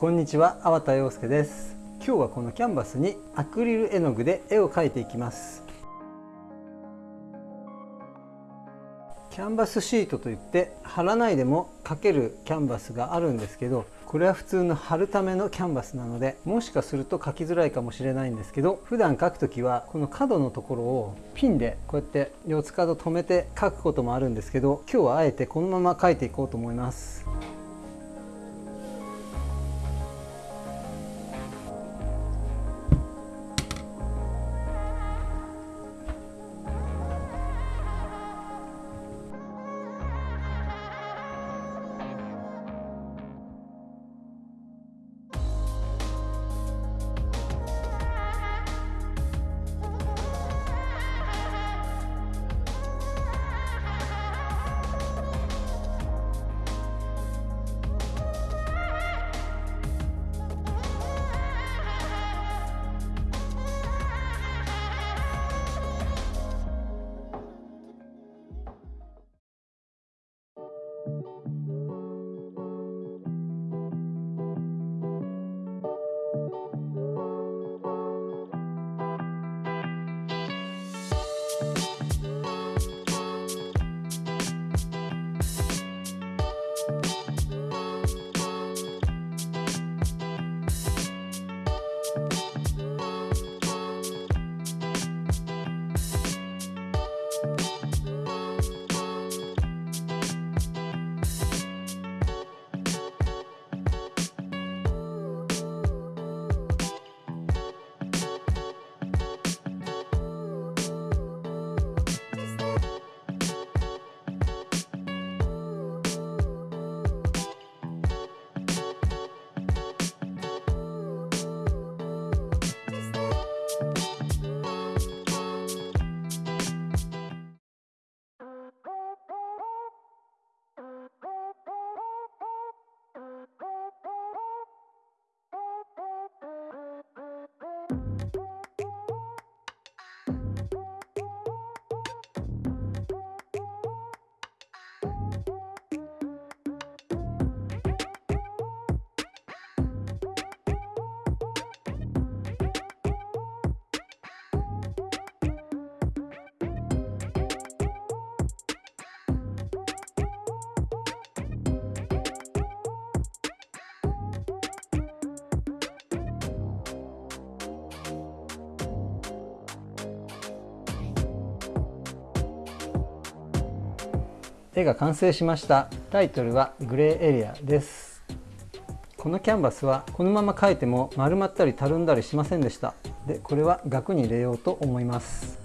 こんにちは、粟田洋介です今日はこのキャンバスにアクリル絵の具で絵を描いていきますキャンバスシートといって貼らないでも描けるキャンバスがあるんですけどこれは普通の貼るためのキャンバスなのでもしかすると描きづらいかもしれないんですけど普段描く時はこの角のところをピンでこうやって四つ角止めて描くこともあるんですけど今日はあえてこのまま描いていこうと思います。絵が完成しました。タイトルはグレーエリアです。このキャンバスはこのまま描いても丸まったりたるんだりしませんでした。でこれは額に入れようと思います。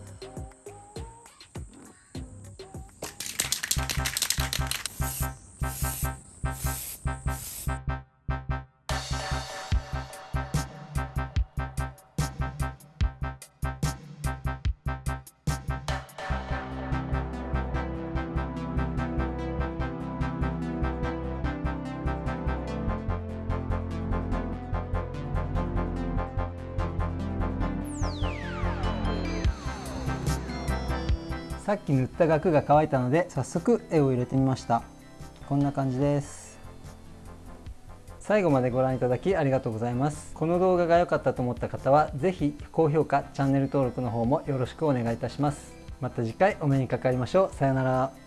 さっき塗った額が乾いたので早速絵を入れてみました。こんな感じです。最後までご覧いただきありがとうございます。この動画が良かったと思った方は是非高評価チャンネル登録の方もよろしくお願いいたします。また次回お目にかかりましょう。さようなら。